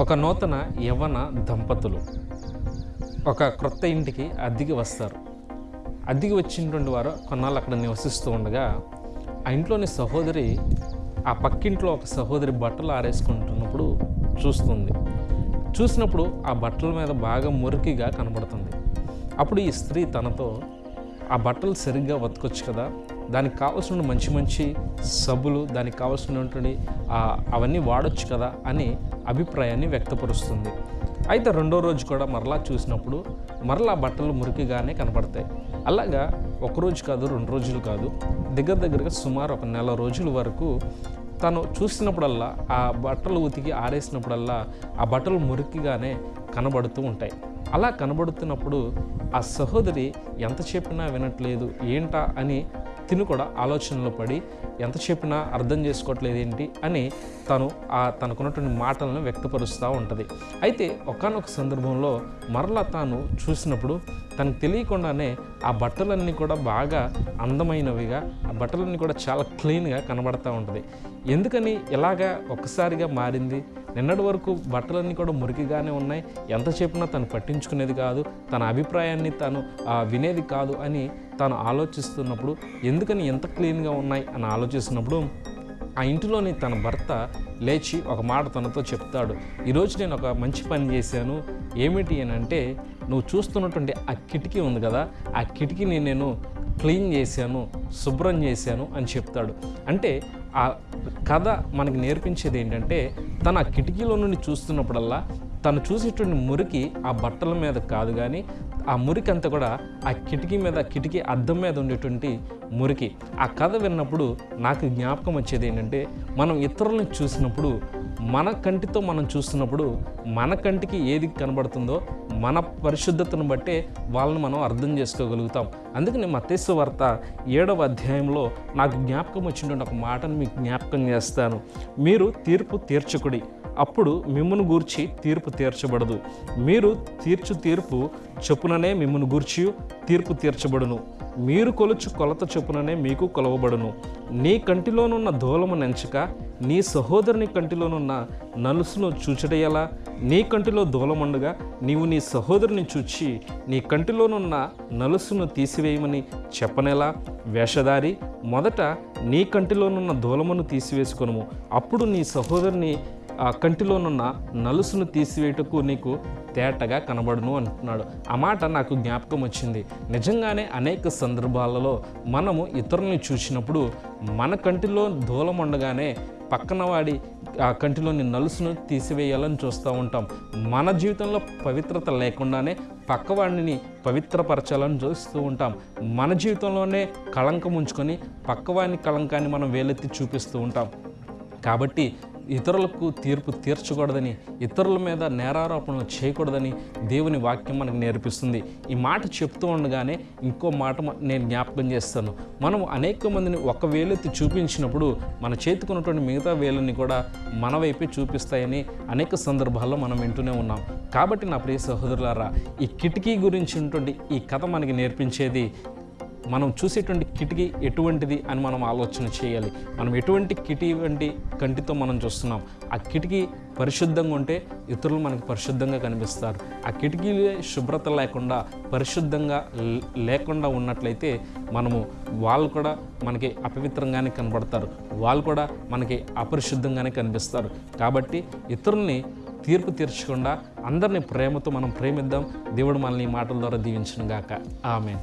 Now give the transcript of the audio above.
ఒక నూతన యవన దంపతులు. ఒక క్రొత్త ఇంటికి అద్దెకి వస్తారు. అద్దెకి వచ్చినటువంటి వారు కొన్నాళ్ళు అక్కడ నివసిస్తూ ఉండగా ఆ ఇంట్లోని సహోదరి ఆ పక్కింట్లో ఒక సహోదరి బట్టలు ఆరేసుకుంటున్నప్పుడు చూస్తుంది. చూసినప్పుడు ఆ బట్టల మీద బాగా మురికిగా కనబడుతుంది. అప్పుడు ఈ స్త్రీ తనతో ఆ బట్టలు సరిగ్గా ఉతకొచ్చు కదా దానికి కావాల్సిన మంచి మంచి సబ్బులు దానికి కావాల్సినటువంటి అవన్నీ వాడొచ్చు కదా అని అభిప్రాయాన్ని వ్యక్తపరుస్తుంది. అయితే రెండో రోజు కూడా మరలా చూసినప్పుడు మరలా బట్టలు మురికిగానే కనపడతాయి. అలాగా ఒకరోజు కాదు రెండు రోజులు కాదు. దగ్గర దగ్గరగా సుమారు ఒక నెల రోజుల వరకు తను చూసినప్పుడల్లా ఆ బట్టలు ఉతికి ఆరేసినప్పుడల్లా ఆ బట్టలు మురికిగానే కనబడుతూ ఉంటాయి. అలా కనబడుతున్నప్పుడు ఆ సహోదరి ఎంత చెప్పినా వినట్లేదు ఏంటా? అని తిను కూడా ఆలోచనలో పడి ఎంత చెప్పినా అర్థం చేసుకోవట్లేదు ఏంటి అని తను ఆ తనకున్నటువంటి మాటలను వ్యక్తపరుస్తూ ఉంటుంది. అయితే ఒకానొక సందర్భంలో మరలా తాను చూసినప్పుడు తనకు తెలియకుండానే ఆ బట్టలన్నీ కూడా బాగా అందమైనవిగా ఆ బట్టలన్నీ కూడా చాలా క్లీన్గా కనబడతా ఉంటుంది. ఎందుకని ఇలాగా ఒక్కసారిగా మారింది? నిన్నటి వరకు బట్టలన్నీ కూడా మురికిగానే ఉన్నాయి. ఎంత చెప్పినా తను పట్టించుకునేది కాదు. తన అభిప్రాయాన్ని తను వినేది కాదు అని తాను ఆలోచిస్తున్నప్పుడు ఎందుకని ఎంత క్లీన్గా ఉన్నాయి అని ఆలోచిస్తున్నప్పుడు ఆ ఇంటిలోని తన భర్త లేచి ఒక మాట తనతో చెప్తాడు. ఈరోజు నేను ఒక మంచి పని చేశాను. ఏమిటి అని అంటే నువ్వు చూస్తున్నటువంటి ఆ కిటికీ ఉంది కదా ఆ కిటికీని నేను క్లీన్ చేశాను శుభ్రం చేశాను అని చెప్తాడు. అంటే ఆ కథ మనకి నేర్పించేది ఏంటంటే తన ఆ కిటికీలో నుండి చూస్తున్నప్పుడల్లా తను చూసేటువంటి మురికి ఆ బట్టల మీద కాదు కానీ ఆ మురికి అంతా కూడా ఆ కిటికీ మీద కిటికీ అద్దం మీద ఉండేటువంటి మురికి. ఆ కథ విన్నప్పుడు నాకు జ్ఞాపకం వచ్చేది ఏంటంటే మనం ఇతరులను చూసినప్పుడు మన కంటితో మనం చూస్తున్నప్పుడు మన కంటికి ఏది కనబడుతుందో మన పరిశుద్ధతను బట్టే వాళ్ళని మనం అర్థం చేసుకోగలుగుతాం. అందుకని మతేశ్వ వార్త ఏడవ అధ్యాయంలో నాకు జ్ఞాపకం వచ్చినటువంటి ఒక మాటను మీకు జ్ఞాపకం చేస్తాను. మీరు తీర్పు తీర్చకుడి. అప్పుడు మిమ్మును గూర్చి తీర్పు తీర్చబడదు. మీరు తీర్చు తీర్పు చొప్పుననే మిమ్మును గూర్చి తీర్పు తీర్చబడును. మీరు కొలుచు కొలత చొప్పుననే మీకు కొలవబడును. నీ కంటిలోనున్న దూలము నెంచక నీ సహోదరుని కంటిలోనున్న నలుసును చూచడయ్యలా నీ కంటిలో దూలముండగా నీవు నీ సహోదరుని చూచి నీ కంటిలోనున్న నలుసును తీసివేయమని చెప్పనేలా. వేషధారి మొదట నీ కంటిలోనున్న దూలమును తీసివేసుకొనుము. అప్పుడు నీ సహోదరుని ఆ కంటిలోనున్న నలుసును తీసివేయటకు నీకు తేటగా కనబడును అంటున్నాడు. ఆ మాట నాకు జ్ఞాపకం వచ్చింది. నిజంగానే అనేక సందర్భాలలో మనము ఇతరుల్ని చూసినప్పుడు మన కంటిలో దూలం ఉండగానే పక్కన వాడి ఆ కంటిలోని నలుసును తీసివేయాలని చూస్తూ ఉంటాం. మన జీవితంలో పవిత్రత లేకుండానే పక్కవాడిని పవిత్రపరచాలని చూస్తూ ఉంటాం. మన జీవితంలోనే కళంకం ఉంచుకొని పక్కవాడిని కళంకాన్ని మనం వేలెత్తి చూపిస్తూ ఉంటాం. కాబట్టి ఇతరులకు తీర్పు తీర్చకూడదని ఇతరుల మీద నేరారోపణలు చేయకూడదని దేవుని వాక్యం మనకు నేర్పిస్తుంది. ఈ మాట చెప్తూ ఉండగానే ఇంకో మాట నేను జ్ఞాపకం చేస్తాను. మనం అనేక మందిని ఒక వేలెత్తి చూపించినప్పుడు మన చేతికున్నటువంటి మిగతా వేలని కూడా మన వైపే చూపిస్తాయని అనేక సందర్భాల్లో మనం వింటూనే ఉన్నాం. కాబట్టి నా ప్రియ సహోదరులారా ఈ కిటికీ గురించి ఉన్నటువంటి ఈ కథ మనకి నేర్పించేది మనం చూసేటువంటి కిటికీ ఎటువంటిది అని మనం ఆలోచన చేయాలి. మనం ఎటువంటి కిటి వంటి కంటితో మనం చూస్తున్నాం. ఆ కిటికీ పరిశుద్ధంగా ఉంటే ఇతరులు మనకి పరిశుద్ధంగా కనిపిస్తారు. ఆ కిటికీలే శుభ్రత లేకుండా పరిశుద్ధంగా లే- లేకుండా ఉన్నట్లయితే మనము వాళ్ళు కూడా మనకి అపవిత్రంగానే కనబడతారు. వాళ్ళు కూడా మనకి అపరిశుద్ధంగానే కనిపిస్తారు. కాబట్టి ఇతరుల్ని తీర్పు తీర్చకుండా అందరినీ ప్రేమతో మనం ప్రేమిద్దాం. దేవుడు మనల్ని ఈ మాటల ద్వారా దీవించను గాక. ఆమె